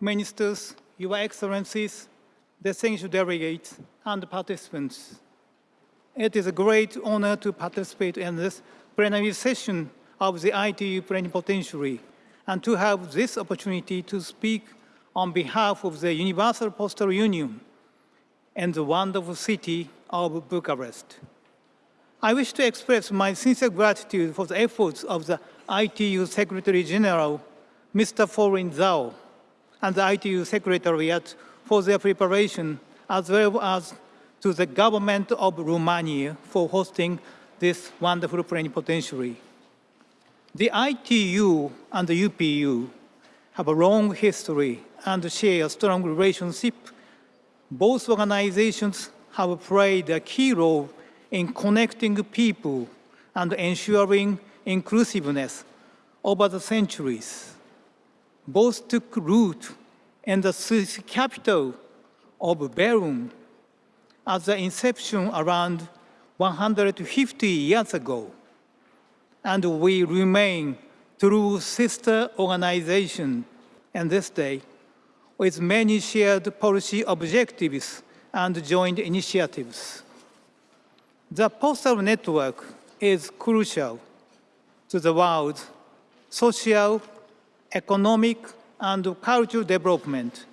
ministers, your excellencies, distinguished delegates, and participants. It is a great honor to participate in this plenary session of the ITU Plenipotentiary and to have this opportunity to speak on behalf of the Universal Postal Union and the wonderful city of Bucharest. I wish to express my sincere gratitude for the efforts of the ITU Secretary General, Mr. Houlin Zhao, and the ITU Secretariat for their preparation, as well as to the government of Romania for hosting this wonderful plenipotentiary. The ITU and the UPU have a long history and share a strong relationship. Both organizations have played a key role in connecting people and ensuring inclusiveness over the centuries. Both took root in the Swiss capital of Bern at the inception around 150 years ago, and we remain true sister organization in this day with many shared policy objectives and joint initiatives. The postal network is crucial to the world's social, economic, and cultural development,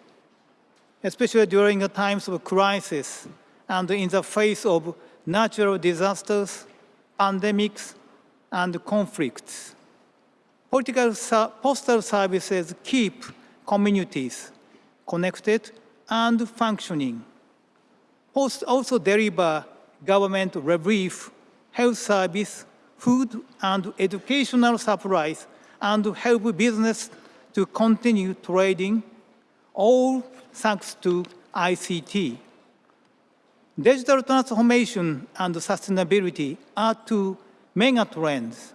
especially during the times of crisis and in the face of natural disasters, pandemics, and conflicts. Political postal services keep communities connected and functioning. Post also deliver government relief, health service, food and educational supplies, and help business to continue trading, all thanks to ICT. Digital transformation and sustainability are two mega trends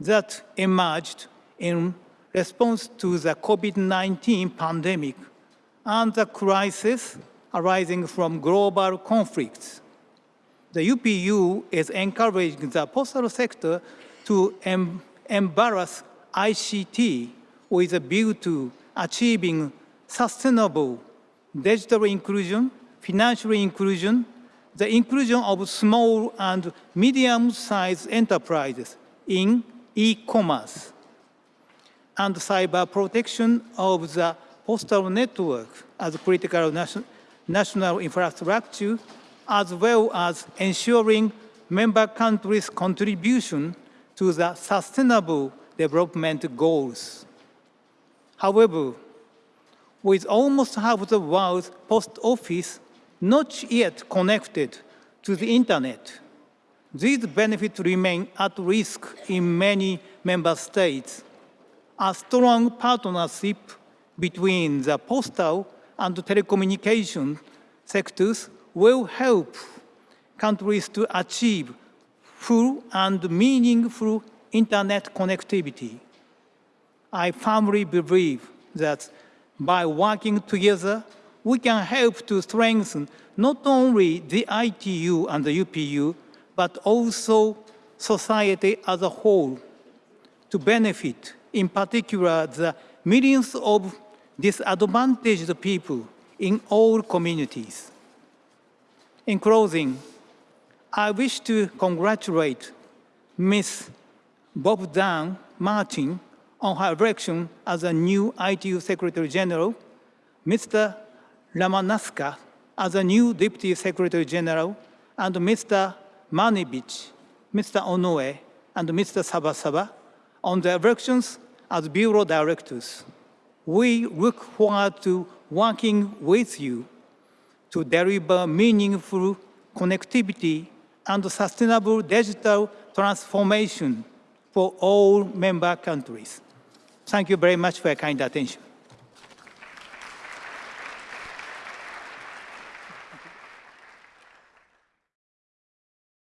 that emerged in response to the COVID-19 pandemic and the crisis arising from global conflicts. The UPU is encouraging the postal sector to em embrace ICT with a view to achieving sustainable digital inclusion financial inclusion, the inclusion of small and medium-sized enterprises in e-commerce, and cyber protection of the postal network as critical nation national infrastructure, as well as ensuring member countries' contribution to the sustainable development goals. However, with almost half the world's post office not yet connected to the internet. These benefits remain at risk in many member states. A strong partnership between the postal and telecommunication sectors will help countries to achieve full and meaningful internet connectivity. I firmly believe that by working together, we can help to strengthen not only the ITU and the UPU, but also society as a whole to benefit, in particular, the millions of disadvantaged people in all communities. In closing, I wish to congratulate Ms. Bogdan Martin on her election as a new ITU Secretary General, Mr. Lamanauskas as a new Deputy Secretary General, and Mr. Maniewicz, Mr. Onoe, and Mr. Zavazava on the elections as Bureau Directors. We look forward to working with you to deliver meaningful connectivity and sustainable digital transformation for all member countries. Thank you very much for your kind attention.